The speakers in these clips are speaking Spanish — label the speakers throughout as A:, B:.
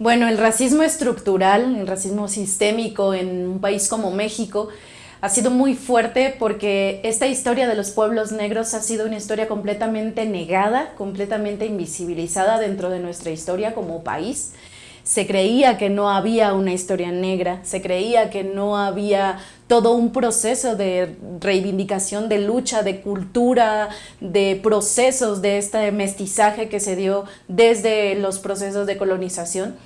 A: Bueno, el racismo estructural, el racismo sistémico en un país como México ha sido muy fuerte porque esta historia de los pueblos negros ha sido una historia completamente negada, completamente invisibilizada dentro de nuestra historia como país. Se creía que no había una historia negra, se creía que no había todo un proceso de reivindicación, de lucha, de cultura, de procesos de este mestizaje que se dio desde los procesos de colonización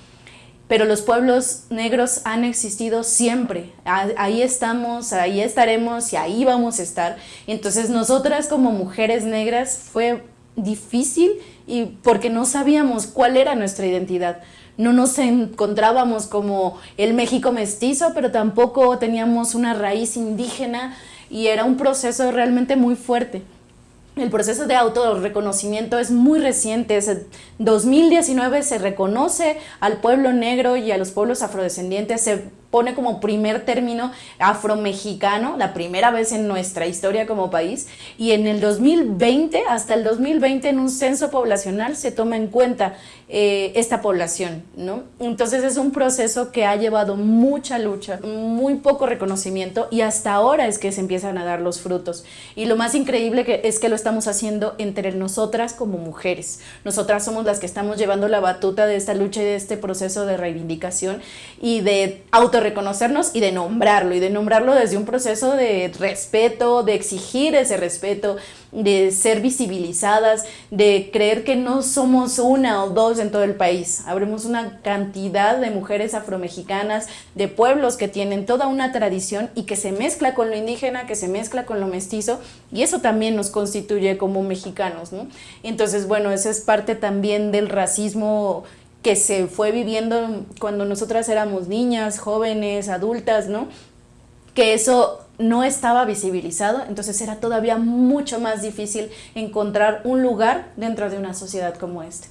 A: pero los pueblos negros han existido siempre. Ahí estamos, ahí estaremos y ahí vamos a estar. Entonces nosotras como mujeres negras fue difícil y porque no sabíamos cuál era nuestra identidad. No nos encontrábamos como el México mestizo, pero tampoco teníamos una raíz indígena y era un proceso realmente muy fuerte. El proceso de autorreconocimiento es muy reciente, en 2019 se reconoce al pueblo negro y a los pueblos afrodescendientes, se pone como primer término afromexicano, la primera vez en nuestra historia como país, y en el 2020, hasta el 2020 en un censo poblacional se toma en cuenta eh, esta población, ¿no? Entonces es un proceso que ha llevado mucha lucha, muy poco reconocimiento y hasta ahora es que se empiezan a dar los frutos. Y lo más increíble que es que lo estamos haciendo entre nosotras como mujeres. Nosotras somos las que estamos llevando la batuta de esta lucha y de este proceso de reivindicación y de auto reconocernos y de nombrarlo, y de nombrarlo desde un proceso de respeto, de exigir ese respeto, de ser visibilizadas, de creer que no somos una o dos en todo el país. Habremos una cantidad de mujeres afromexicanas, de pueblos que tienen toda una tradición y que se mezcla con lo indígena, que se mezcla con lo mestizo, y eso también nos constituye como mexicanos. ¿no? Entonces, bueno, eso es parte también del racismo que se fue viviendo cuando nosotras éramos niñas, jóvenes, adultas, ¿no? Que eso no estaba visibilizado, entonces era todavía mucho más difícil encontrar un lugar dentro de una sociedad como esta.